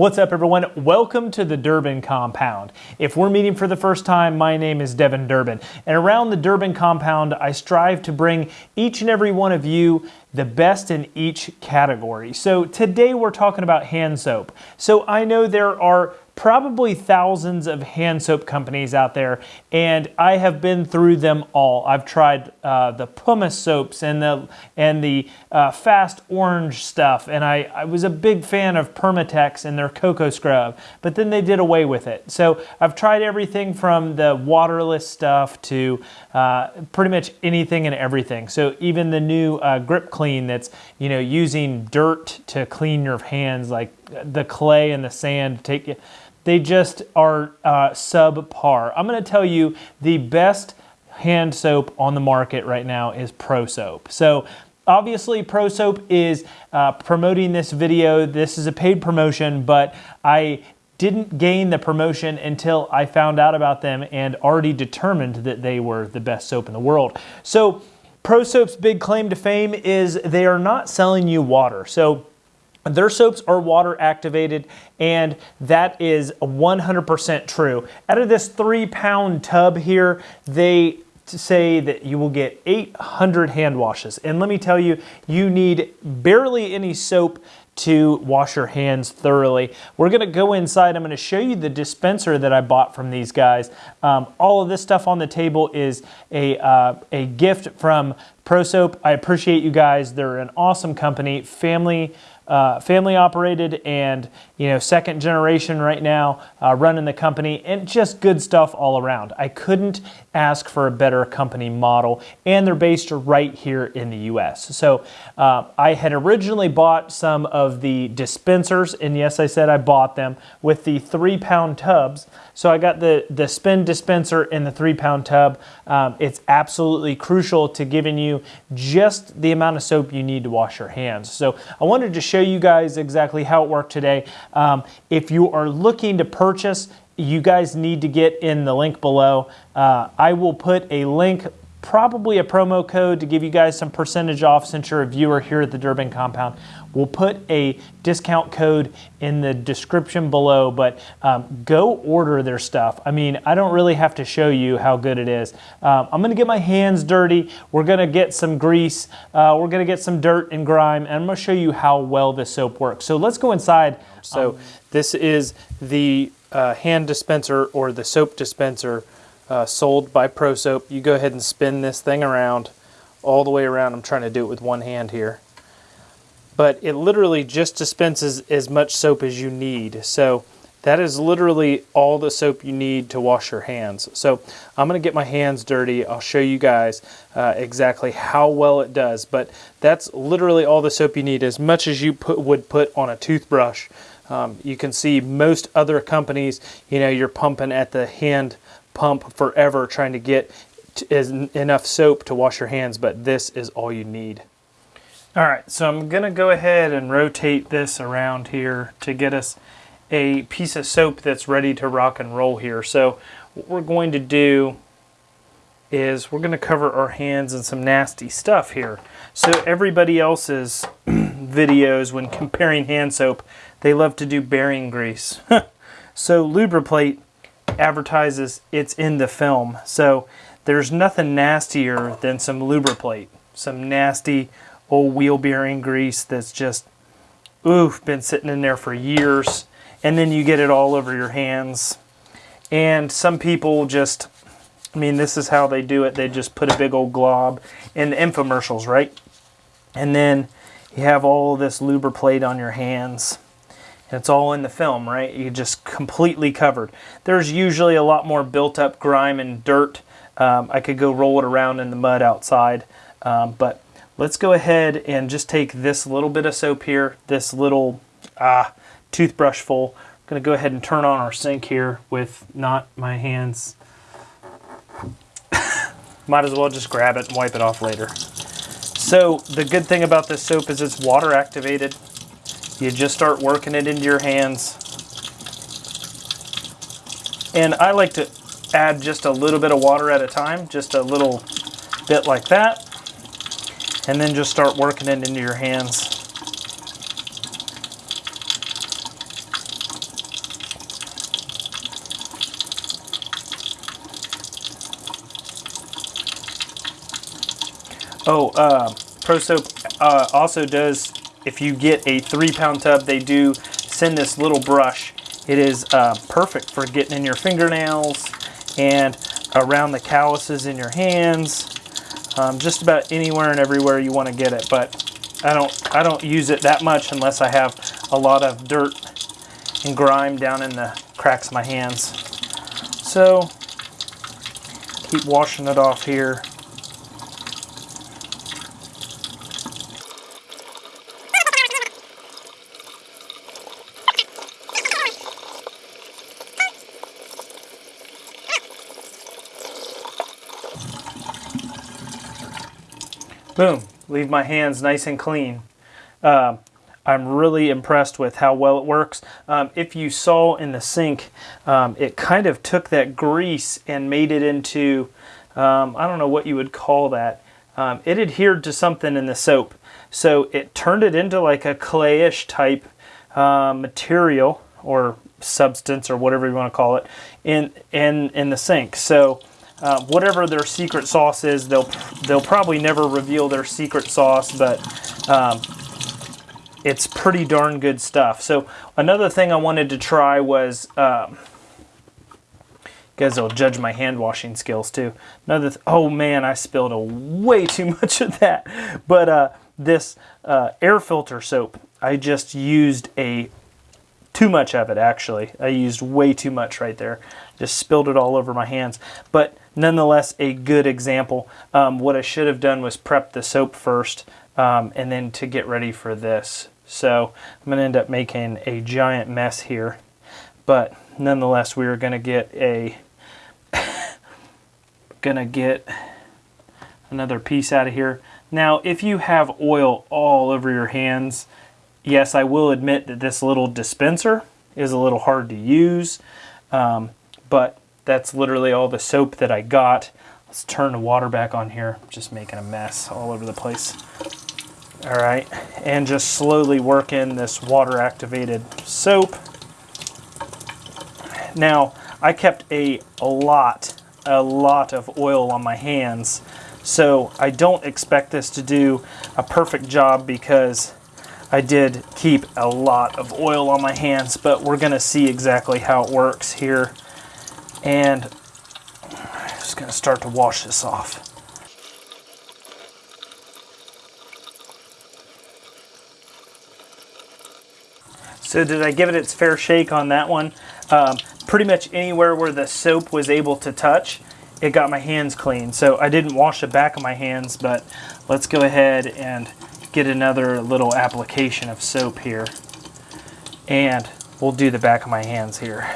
What's up, everyone? Welcome to the Durbin Compound. If we're meeting for the first time, my name is Devin Durbin. And around the Durbin Compound, I strive to bring each and every one of you the best in each category. So today we're talking about hand soap. So I know there are probably thousands of hand soap companies out there, and I have been through them all. I've tried uh, the pumice soaps and the and the uh, fast orange stuff, and I, I was a big fan of Permatex and their cocoa scrub, but then they did away with it. So I've tried everything from the waterless stuff to uh, pretty much anything and everything. So even the new uh, grip clean that's you know using dirt to clean your hands, like the clay and the sand take you they just are uh, subpar. I'm going to tell you the best hand soap on the market right now is Pro Soap. So obviously Pro Soap is uh, promoting this video. This is a paid promotion, but I didn't gain the promotion until I found out about them and already determined that they were the best soap in the world. So Pro Soap's big claim to fame is they are not selling you water. So their soaps are water activated, and that is 100% true. Out of this three pound tub here, they say that you will get 800 hand washes. And let me tell you, you need barely any soap to wash your hands thoroughly. We're gonna go inside. I'm gonna show you the dispenser that I bought from these guys. Um, all of this stuff on the table is a, uh, a gift from ProSoap. I appreciate you guys. They're an awesome company, family uh, family operated and you know second generation right now uh, running the company and just good stuff all around. I couldn't ask for a better company model and they're based right here in the US. So uh, I had originally bought some of the dispensers and yes I said I bought them with the three pound tubs. So I got the, the spin dispenser in the three pound tub. Um, it's absolutely crucial to giving you just the amount of soap you need to wash your hands. So I wanted to show show you guys exactly how it worked today. Um, if you are looking to purchase, you guys need to get in the link below. Uh, I will put a link probably a promo code to give you guys some percentage off since you're a viewer here at the Durbin Compound. We'll put a discount code in the description below, but um, go order their stuff. I mean, I don't really have to show you how good it is. Um, I'm gonna get my hands dirty. We're gonna get some grease. Uh, we're gonna get some dirt and grime, and I'm gonna show you how well this soap works. So let's go inside. So um, this is the uh, hand dispenser or the soap dispenser uh, sold by ProSoap. You go ahead and spin this thing around all the way around. I'm trying to do it with one hand here. But it literally just dispenses as much soap as you need. So that is literally all the soap you need to wash your hands. So I'm to get my hands dirty. I'll show you guys uh, exactly how well it does. But that's literally all the soap you need, as much as you put, would put on a toothbrush. Um, you can see most other companies, you know, you're pumping at the hand pump forever trying to get enough soap to wash your hands, but this is all you need. All right, so I'm gonna go ahead and rotate this around here to get us a piece of soap that's ready to rock and roll here. So what we're going to do is we're gonna cover our hands in some nasty stuff here. So everybody else's videos when comparing hand soap, they love to do bearing grease. so Lubriplate advertises it's in the film. So there's nothing nastier than some lubriplate, some nasty old wheel bearing grease that's just, oof, been sitting in there for years. And then you get it all over your hands. And some people just, I mean, this is how they do it. They just put a big old glob in the infomercials, right? And then you have all this lubriplate on your hands. And it's all in the film, right? You just completely covered. There's usually a lot more built up grime and dirt. Um, I could go roll it around in the mud outside, um, but let's go ahead and just take this little bit of soap here, this little ah, toothbrush full. I'm gonna go ahead and turn on our sink here with not my hands. Might as well just grab it and wipe it off later. So the good thing about this soap is it's water activated. You just start working it into your hands. And I like to add just a little bit of water at a time, just a little bit like that and then just start working it into your hands. Oh, uh, Pro Soap uh, also does, if you get a three pound tub, they do send this little brush. It is uh, perfect for getting in your fingernails and around the calluses in your hands um, just about anywhere and everywhere you want to get it. But I don't, I don't use it that much unless I have a lot of dirt and grime down in the cracks of my hands. So keep washing it off here. Boom, leave my hands nice and clean. Uh, I'm really impressed with how well it works. Um, if you saw in the sink, um, it kind of took that grease and made it into, um, I don't know what you would call that. Um, it adhered to something in the soap. So it turned it into like a clayish type uh, material or substance or whatever you want to call it in, in, in the sink. So uh, whatever their secret sauce is, they'll, they'll probably never reveal their secret sauce, but um, it's pretty darn good stuff. So another thing I wanted to try was, um, guys will judge my hand washing skills too. Another, oh man, I spilled a way too much of that. But uh, this uh, air filter soap, I just used a too much of it actually. I used way too much right there. Just spilled it all over my hands. But nonetheless, a good example. Um, what I should have done was prep the soap first um, and then to get ready for this. So I'm going to end up making a giant mess here. But nonetheless, we are going to get a to get another piece out of here. Now, if you have oil all over your hands, yes, I will admit that this little dispenser is a little hard to use, um, but that's literally all the soap that I got. Let's turn the water back on here. Just making a mess all over the place. All right, and just slowly work in this water activated soap. Now, I kept a, a lot, a lot of oil on my hands, so I don't expect this to do a perfect job because I did keep a lot of oil on my hands, but we're gonna see exactly how it works here. And I'm just gonna start to wash this off. So did I give it its fair shake on that one? Um, pretty much anywhere where the soap was able to touch, it got my hands clean. So I didn't wash the back of my hands, but let's go ahead and get another little application of soap here. And we'll do the back of my hands here.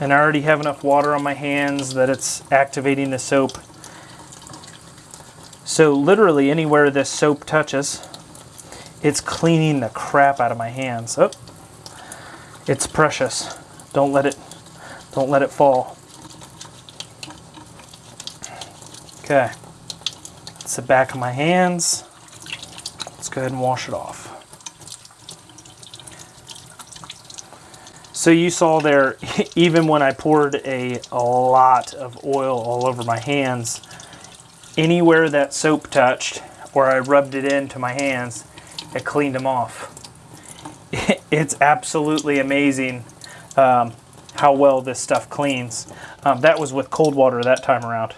And I already have enough water on my hands that it's activating the soap. So literally anywhere this soap touches, it's cleaning the crap out of my hands. Oh, it's precious. Don't let it, don't let it fall. Okay, it's the back of my hands. Let's go ahead and wash it off. So you saw there, even when I poured a, a lot of oil all over my hands, anywhere that soap touched, or I rubbed it into my hands, it cleaned them off. It's absolutely amazing um, how well this stuff cleans. Um, that was with cold water that time around,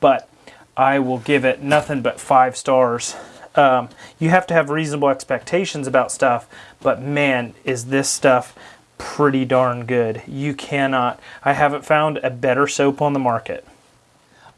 but I will give it nothing but five stars. Um, you have to have reasonable expectations about stuff, but man, is this stuff pretty darn good. You cannot, I haven't found a better soap on the market.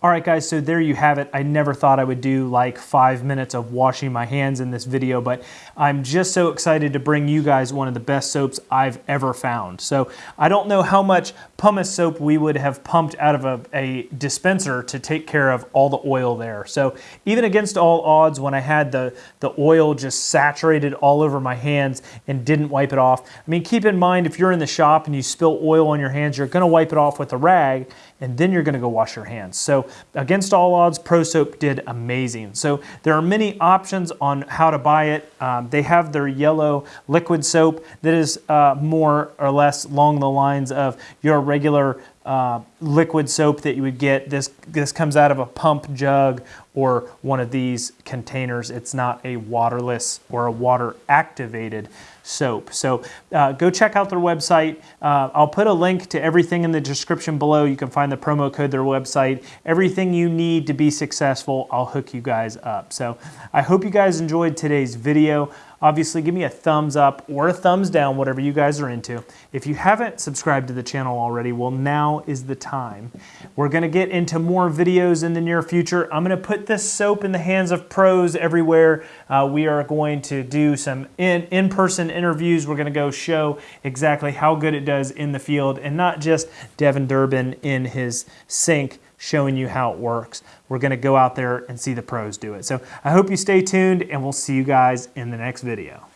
All right guys, so there you have it. I never thought I would do like five minutes of washing my hands in this video, but I'm just so excited to bring you guys one of the best soaps I've ever found. So I don't know how much pumice soap we would have pumped out of a, a dispenser to take care of all the oil there. So even against all odds, when I had the, the oil just saturated all over my hands and didn't wipe it off, I mean, keep in mind, if you're in the shop and you spill oil on your hands, you're gonna wipe it off with a rag and then you're gonna go wash your hands. So against all odds, Pro Soap did amazing. So there are many options on how to buy it. Um, they have their yellow liquid soap that is uh, more or less along the lines of your regular uh, liquid soap that you would get. This, this comes out of a pump jug or one of these containers. It's not a waterless or a water activated soap. So uh, go check out their website. Uh, I'll put a link to everything in the description below. You can find the promo code, their website, everything you need to be successful. I'll hook you guys up. So I hope you guys enjoyed today's video. Obviously, give me a thumbs up or a thumbs down, whatever you guys are into. If you haven't subscribed to the channel already, well, now is the time. We're gonna get into more videos in the near future. I'm gonna put this soap in the hands of pros everywhere. Uh, we are going to do some in-person in interviews. We're gonna go show exactly how good it does in the field and not just Devin Durbin in his sink showing you how it works. We're gonna go out there and see the pros do it. So I hope you stay tuned and we'll see you guys in the next video.